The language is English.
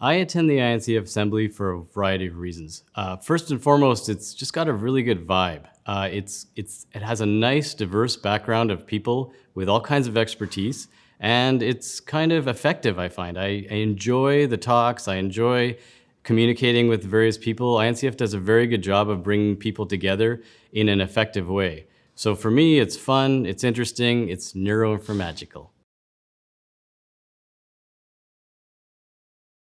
I attend the INCF Assembly for a variety of reasons. Uh, first and foremost, it's just got a really good vibe. Uh, it's, it's, it has a nice, diverse background of people with all kinds of expertise, and it's kind of effective, I find. I, I enjoy the talks, I enjoy communicating with various people. INCF does a very good job of bringing people together in an effective way. So for me, it's fun, it's interesting, it's neuroinformagical.